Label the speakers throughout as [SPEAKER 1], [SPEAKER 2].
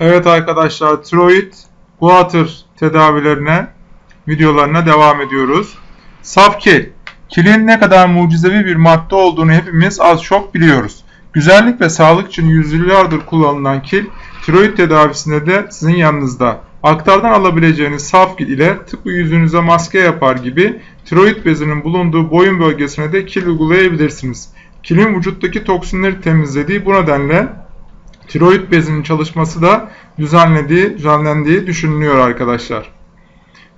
[SPEAKER 1] Evet arkadaşlar tiroid guatr tedavilerine videolarına devam ediyoruz. Saf kil. Kilin ne kadar mucizevi bir madde olduğunu hepimiz az çok biliyoruz. Güzellik ve sağlık için yüzyıllardır kullanılan kil, tiroid tedavisinde de sizin yanınızda. Aktardan alabileceğiniz saf kil ile tıpkı yüzünüze maske yapar gibi tiroid bezinin bulunduğu boyun bölgesine de kil uygulayabilirsiniz. Kilin vücuttaki toksinleri temizlediği bu nedenle tiroid bezinin çalışması da düzenlediği, düzenlendiği düşünülüyor arkadaşlar.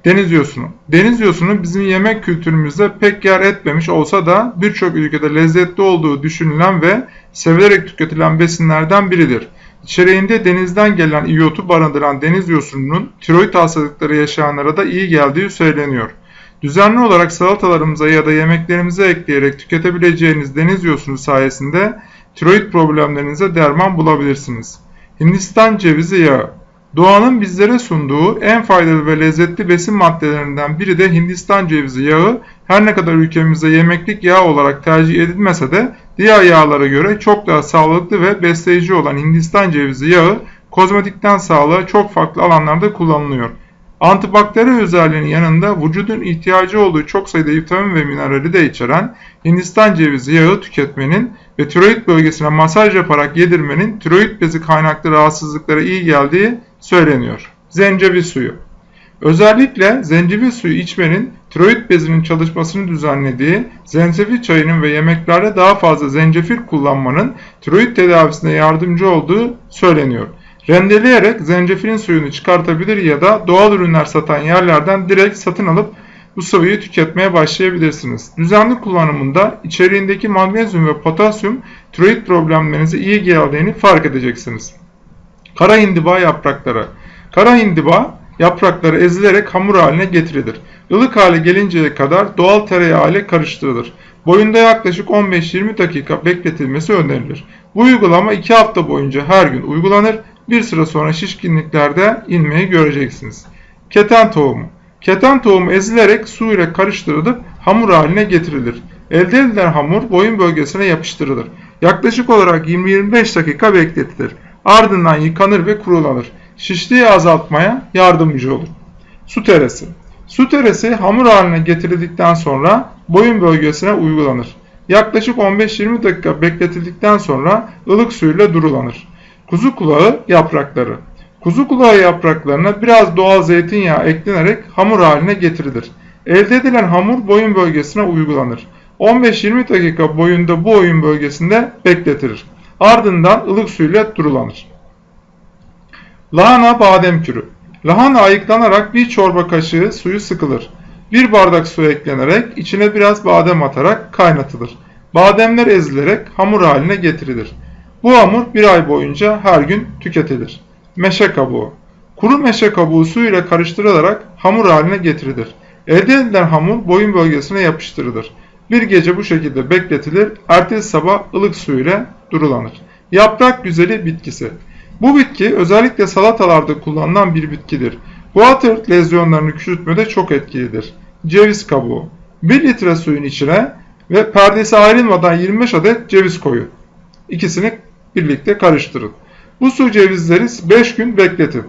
[SPEAKER 1] Deniz yosunu. Deniz yosunu bizim yemek kültürümüzde pek yer etmemiş olsa da birçok ülkede lezzetli olduğu düşünülen ve sevilerek tüketilen besinlerden biridir. İçeriğinde denizden gelen iyotu barındıran deniz yosununun tiroid hastalıkları yaşayanlara da iyi geldiği söyleniyor. Düzenli olarak salatalarımıza ya da yemeklerimize ekleyerek tüketebileceğiniz deniz yosunu sayesinde tiroid problemlerinize derman bulabilirsiniz. Hindistan cevizi yağı Doğanın bizlere sunduğu en faydalı ve lezzetli besin maddelerinden biri de Hindistan cevizi yağı. Her ne kadar ülkemizde yemeklik yağ olarak tercih edilmese de diğer yağlara göre çok daha sağlıklı ve besleyici olan Hindistan cevizi yağı kozmetikten sağlığa çok farklı alanlarda kullanılıyor. Antibakteri özelliğinin yanında vücudun ihtiyacı olduğu çok sayıda vitamin ve minerali de içeren Hindistan cevizi yağı tüketmenin ve tiroid bölgesine masaj yaparak yedirmenin tiroid bezi kaynaklı rahatsızlıklara iyi geldiği söyleniyor. Zencefil suyu Özellikle zencefil suyu içmenin tiroid bezinin çalışmasını düzenlediği, zencefil çayının ve yemeklerde daha fazla zencefil kullanmanın tiroid tedavisine yardımcı olduğu söyleniyor. Rendeleyerek zencefilin suyunu çıkartabilir ya da doğal ürünler satan yerlerden direkt satın alıp bu sıvıyı tüketmeye başlayabilirsiniz. Düzenli kullanımında içeriğindeki magnezyum ve potasyum tiroid problemlerinize iyi geldiğini fark edeceksiniz. Kara hindiba yaprakları Kara hindiba yaprakları ezilerek hamur haline getirilir. Ilık hale gelinceye kadar doğal tereyağı ile karıştırılır. Boyunda yaklaşık 15-20 dakika bekletilmesi önerilir. Bu uygulama 2 hafta boyunca her gün uygulanır bir süre sonra şişkinliklerde inmeyi göreceksiniz. Keten tohumu. Keten tohumu ezilerek su ile karıştırılıp hamur haline getirilir. Elde edilen hamur boyun bölgesine yapıştırılır. Yaklaşık olarak 20-25 dakika bekletilir. Ardından yıkanır ve kurulanır. Şişliği azaltmaya yardımcı olur. Su teresi. Su teresi hamur haline getirildikten sonra boyun bölgesine uygulanır. Yaklaşık 15-20 dakika bekletildikten sonra ılık suyla durulanır. Kuzu kulağı yaprakları. Kuzu kulağı yapraklarına biraz doğal zeytinyağı eklenerek hamur haline getirilir. Elde edilen hamur boyun bölgesine uygulanır. 15-20 dakika boyunda bu oyun bölgesinde bekletilir. Ardından ılık suyla durulanır. Lahana badem kürü. Lahana ayıklanarak bir çorba kaşığı suyu sıkılır. Bir bardak su eklenerek içine biraz badem atarak kaynatılır. Bademler ezilerek hamur haline getirilir. Bu hamur bir ay boyunca her gün tüketilir. Meşe kabuğu. Kuru meşe kabuğu su ile karıştırılarak hamur haline getirilir. Elde edilen hamur boyun bölgesine yapıştırılır. Bir gece bu şekilde bekletilir, ertesi sabah ılık su ile durulanır. Yaprak güzeli bitkisi. Bu bitki özellikle salatalarda kullanılan bir bitkidir. Water lezyonlarını küçültmede çok etkilidir. Ceviz kabuğu. 1 litre suyun içine ve perdesi ayrılmadan 25 adet ceviz koyun. İkisini birlikte karıştırın. Bu su cevizleri 5 gün bekletin.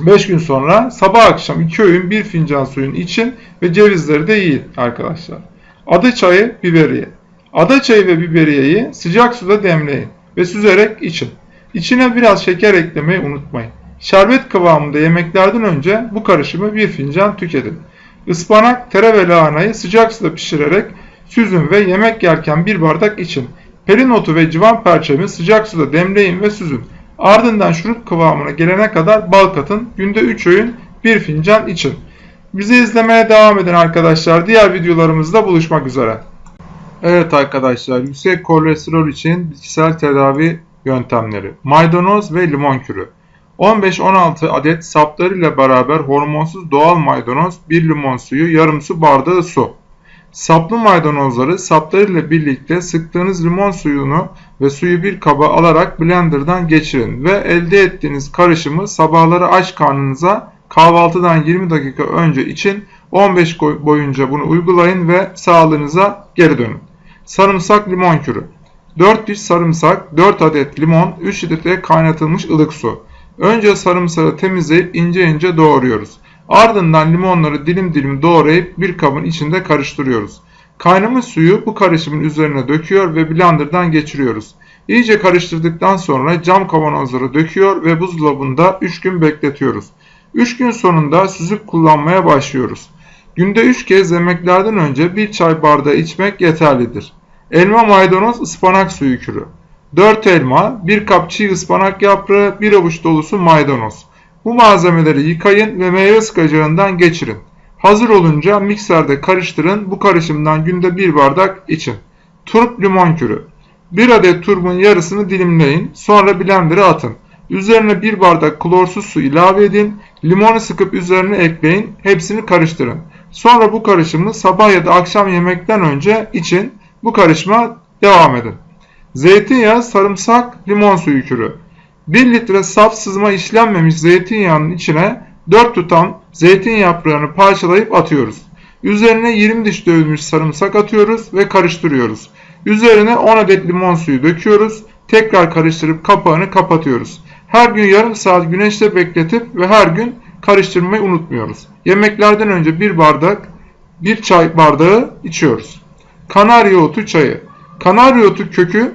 [SPEAKER 1] 5 gün sonra sabah akşam 2 öğün 1 fincan suyun için ve cevizleri de yiyin arkadaşlar. Ada çayı, biberiye. Ada çayı ve biberiyeyi sıcak suda demleyin ve süzerek için. İçine biraz şeker eklemeyi unutmayın. Şerbet kıvamında yemeklerden önce bu karışımı bir fincan tüketin. Ispanak, tere ve lahanayı sıcak suda pişirerek süzün ve yemek yerken bir bardak için. Pelin otu ve civan perçemi sıcak suda demleyin ve süzün. Ardından şurup kıvamına gelene kadar bal katın. Günde 3 öğün 1 fincan için. Bizi izlemeye devam edin arkadaşlar. Diğer videolarımızda buluşmak üzere. Evet arkadaşlar yüksek kolesterol için bitkisel tedavi yöntemleri. Maydanoz ve limon kürü. 15-16 adet saplarıyla beraber hormonsuz doğal maydanoz, 1 limon suyu, yarım su bardağı su. Saplı maydanozları saplarıyla birlikte sıktığınız limon suyunu ve suyu bir kaba alarak blenderdan geçirin ve elde ettiğiniz karışımı sabahları aç karnınıza kahvaltıdan 20 dakika önce için 15 boyunca bunu uygulayın ve sağlığınıza geri dönün. Sarımsak limon kürü 4 diş sarımsak, 4 adet limon, 3 litre kaynatılmış ılık su. Önce sarımsağı temizleyip ince ince doğruyoruz. Ardından limonları dilim dilim doğrayıp bir kabın içinde karıştırıyoruz. Kaynamış suyu bu karışımın üzerine döküyor ve blenderdan geçiriyoruz. İyice karıştırdıktan sonra cam kavanozlara döküyor ve buzdolabında 3 gün bekletiyoruz. 3 gün sonunda süzüp kullanmaya başlıyoruz. Günde 3 kez yemeklerden önce 1 çay bardağı içmek yeterlidir. Elma maydanoz ıspanak suyu kürü. 4 elma, 1 kap çiğ ıspanak yaprağı, 1 avuç dolusu maydanoz. Bu malzemeleri yıkayın ve meyve sıkacağından geçirin. Hazır olunca mikserde karıştırın. Bu karışımdan günde 1 bardak için. Turp limon kürü. 1 adet turbun yarısını dilimleyin. Sonra blender'a atın. Üzerine 1 bardak klorsuz su ilave edin. Limonu sıkıp üzerine ekleyin. Hepsini karıştırın. Sonra bu karışımı sabah ya da akşam yemekten önce için. Bu karışıma devam edin. Zeytinyağı, sarımsak, limon suyu kürü. 1 litre saf sızma işlenmemiş zeytinyağının içine 4 tutam zeytin yaprağını parçalayıp atıyoruz. Üzerine 20 diş dövülmüş sarımsak atıyoruz ve karıştırıyoruz. Üzerine 10 adet limon suyu döküyoruz. Tekrar karıştırıp kapağını kapatıyoruz. Her gün yarım saat güneşte bekletip ve her gün karıştırmayı unutmuyoruz. Yemeklerden önce bir bardak, bir çay bardağı içiyoruz. Kanarya otu çayı. Kanarya otu kökü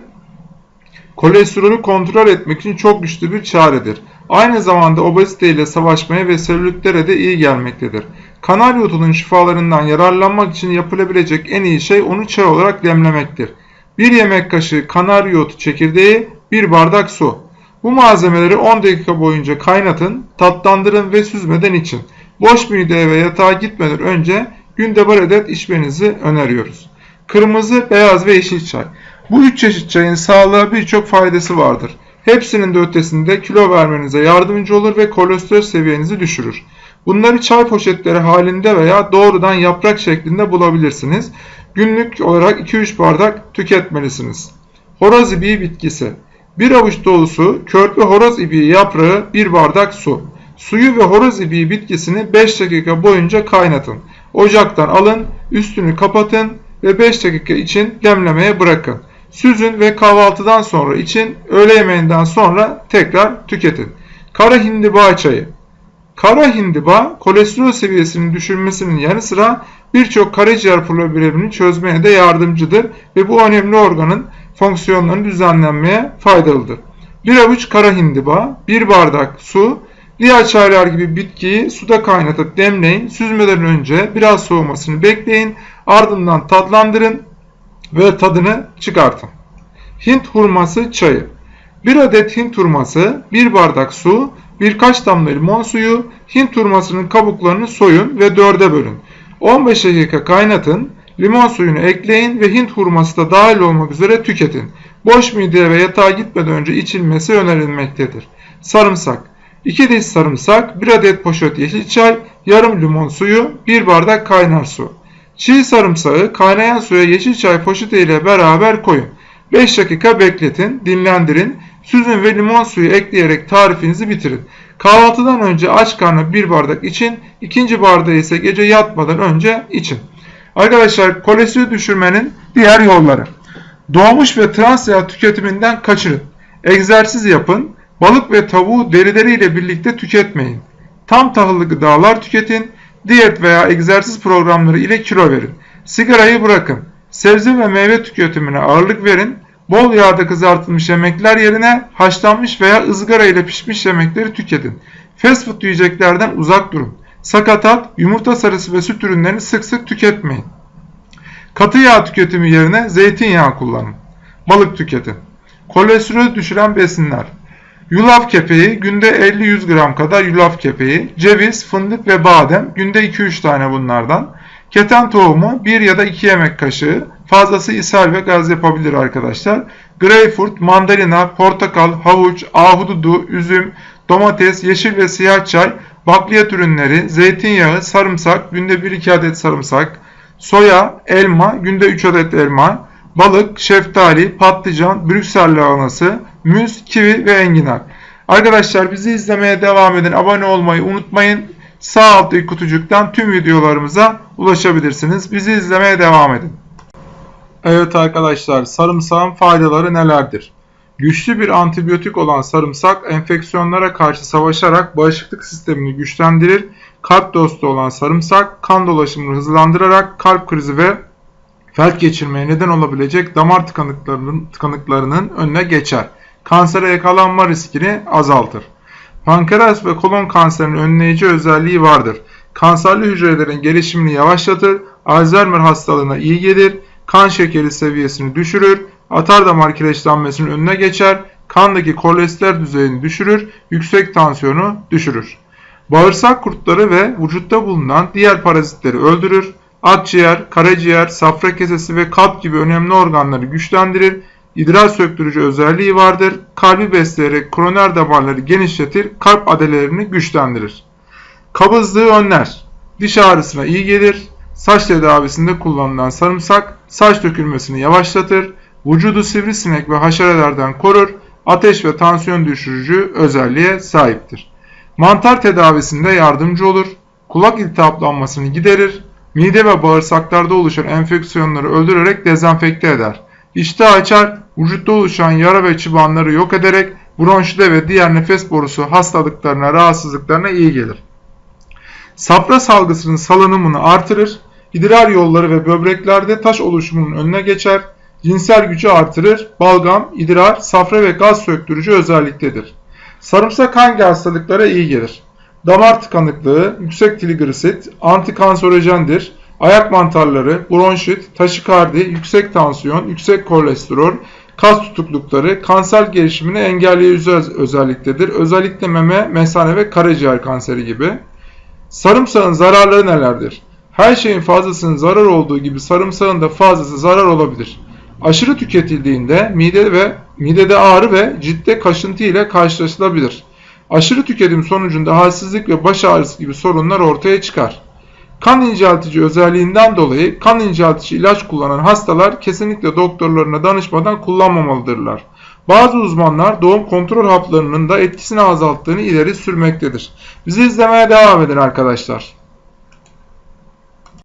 [SPEAKER 1] kolesterolü kontrol etmek için çok güçlü bir çaredir. Aynı zamanda obezite ile savaşmaya ve selülitlere de iyi gelmektedir. Kanarya otunun şifalarından yararlanmak için yapılabilecek en iyi şey onu çay olarak demlemektir. Bir yemek kaşığı kanarya otu çekirdeği, bir bardak su. Bu malzemeleri 10 dakika boyunca kaynatın, tatlandırın ve süzmeden için. Boş mideye ve yatağa gitmeden önce günde bir adet içmenizi öneriyoruz. Kırmızı, beyaz ve yeşil çay. Bu üç çeşit çayın sağlığa birçok faydası vardır. Hepsinin de ötesinde kilo vermenize yardımcı olur ve kolesterol seviyenizi düşürür. Bunları çay poşetleri halinde veya doğrudan yaprak şeklinde bulabilirsiniz. Günlük olarak 2-3 bardak tüketmelisiniz. Horoz ibiği bitkisi. Bir avuç dolusu körpe horoz ibiği yaprağı 1 bardak su. Suyu ve horoz ibiği bitkisini 5 dakika boyunca kaynatın. Ocaktan alın, üstünü kapatın ve 5 dakika için demlemeye bırakın. Süzün ve kahvaltıdan sonra için, öğle yemeğinden sonra tekrar tüketin. Kara hindiba çayı. Kara hindiba kolesterol seviyesinin düşürmesinin yanı sıra birçok karaciğer problemini çözmeye de yardımcıdır ve bu önemli organın fonksiyonlarını düzenlenmeye faydalıdır. Bir avuç kara hindiba, bir bardak su, diğer çaylar gibi bitkiyi suda kaynatıp demleyin, süzmeden önce biraz soğumasını bekleyin, ardından tatlandırın ve tadını çıkartın. Hint hurması çayı. Bir adet Hint hurması, bir bardak su, birkaç damla limon suyu, Hint hurmasının kabuklarını soyun ve dörde bölün. 15 dakika kaynatın, limon suyunu ekleyin ve Hint hurması da dahil olmak üzere tüketin. Boş mideye ve yatağa gitmeden önce içilmesi önerilmektedir. Sarımsak. 2 diş sarımsak, 1 adet poşet yeşil çay, yarım limon suyu, 1 bardak kaynar su. Çiğ sarımsağı kaynayan suya yeşil çay poşeti ile beraber koyun. 5 dakika bekletin, dinlendirin, süzün ve limon suyu ekleyerek tarifinizi bitirin. Kahvaltıdan önce aç karnına bir bardak için, ikinci bardağı ise gece yatmadan önce için. Arkadaşlar kolesterol düşürmenin diğer yolları. Doğmuş ve trans yağ tüketiminden kaçırın. Egzersiz yapın. Balık ve tavuğu derileriyle birlikte tüketmeyin. Tam tahıllı gıdalar tüketin. Diyet veya egzersiz programları ile kilo verin. Sigarayı bırakın. Sebze ve meyve tüketimine ağırlık verin. Bol yağda kızartılmış yemekler yerine haşlanmış veya ızgara ile pişmiş yemekleri tüketin. Fast food yiyeceklerden uzak durun. Sakatat, yumurta sarısı ve süt ürünlerini sık sık tüketmeyin. Katı yağ tüketimi yerine zeytinyağı kullanın. Balık tüketin. Kolesterol düşüren besinler. Yulaf kepeği günde 50-100 gram kadar yulaf kepeği, ceviz, fındık ve badem günde 2-3 tane bunlardan. Keten tohumu 1 ya da 2 yemek kaşığı, fazlası ishal ve gaz yapabilir arkadaşlar. Greyfurt, mandalina, portakal, havuç, ahududu, üzüm, domates, yeşil ve siyah çay, bakliyat ürünleri, zeytinyağı, sarımsak, günde 1-2 adet sarımsak, soya, elma, günde 3 adet elma, balık, şeftali, patlıcan, Brüksel lahanası, müz, kivi ve enginar. Arkadaşlar bizi izlemeye devam edin. Abone olmayı unutmayın. Sağ alttaki kutucuktan tüm videolarımıza ulaşabilirsiniz. Bizi izlemeye devam edin. Evet arkadaşlar sarımsağın faydaları nelerdir? Güçlü bir antibiyotik olan sarımsak enfeksiyonlara karşı savaşarak bağışıklık sistemini güçlendirir. Kalp dostu olan sarımsak kan dolaşımını hızlandırarak kalp krizi ve felç geçirmeye neden olabilecek damar tıkanıklarının, tıkanıklarının önüne geçer. Kansere yakalanma riskini azaltır. Pankreas ve kolon kanserinin önleyici özelliği vardır. Kanserli hücrelerin gelişimini yavaşlatır, Alzheimer hastalığına iyi gelir, kan şekeri seviyesini düşürür, atar damar kireçlenmesinin önüne geçer, kandaki kolesterol düzeyini düşürür, yüksek tansiyonu düşürür. Bağırsak kurtları ve vücutta bulunan diğer parazitleri öldürür, akciğer, karaciğer, safra kesesi ve kalp gibi önemli organları güçlendirir, idrar söktürücü özelliği vardır, kalbi besleyerek koroner damarları genişletir, kalp adelerini güçlendirir. Kabızlığı önler, diş ağrısına iyi gelir, saç tedavisinde kullanılan sarımsak saç dökülmesini yavaşlatır, vücudu sivrisinek ve haşerelerden korur, ateş ve tansiyon düşürücü özelliğe sahiptir. Mantar tedavisinde yardımcı olur, kulak iltihaplanmasını giderir, mide ve bağırsaklarda oluşan enfeksiyonları öldürerek dezenfekte eder. İştah açar, vücutta oluşan yara ve çıbanları yok ederek bronşide ve diğer nefes borusu hastalıklarına, rahatsızlıklarına iyi gelir. Safra salgısının salınımını artırır, idrar yolları ve böbreklerde taş oluşumunun önüne geçer, cinsel gücü artırır, balgam, idrar, safra ve gaz söktürücü özelliktedir. Sarımsak hangi hastalıklara iyi gelir? Damar tıkanıklığı, yüksek trigliserit, antikanserojendir, ayak mantarları, bronşit, taşikardi, yüksek tansiyon, yüksek kolesterol, kas tutuklukları, kanser gelişimini engelleyici özelliktedir. Özellikle meme, mesane ve karaciğer kanseri gibi. Sarımsağın zararları nelerdir? Her şeyin fazlasının zarar olduğu gibi sarımsağın da fazlası zarar olabilir. Aşırı tüketildiğinde mide ve midede ağrı ve ciltte kaşıntı ile karşılaşılabilir. Aşırı tüketim sonucunda halsizlik ve baş ağrısı gibi sorunlar ortaya çıkar. Kan inceltici özelliğinden dolayı kan inceltici ilaç kullanan hastalar kesinlikle doktorlarına danışmadan kullanmamalıdırlar. Bazı uzmanlar doğum kontrol haplarının da etkisini azalttığını ileri sürmektedir. Bizi izlemeye devam edin arkadaşlar.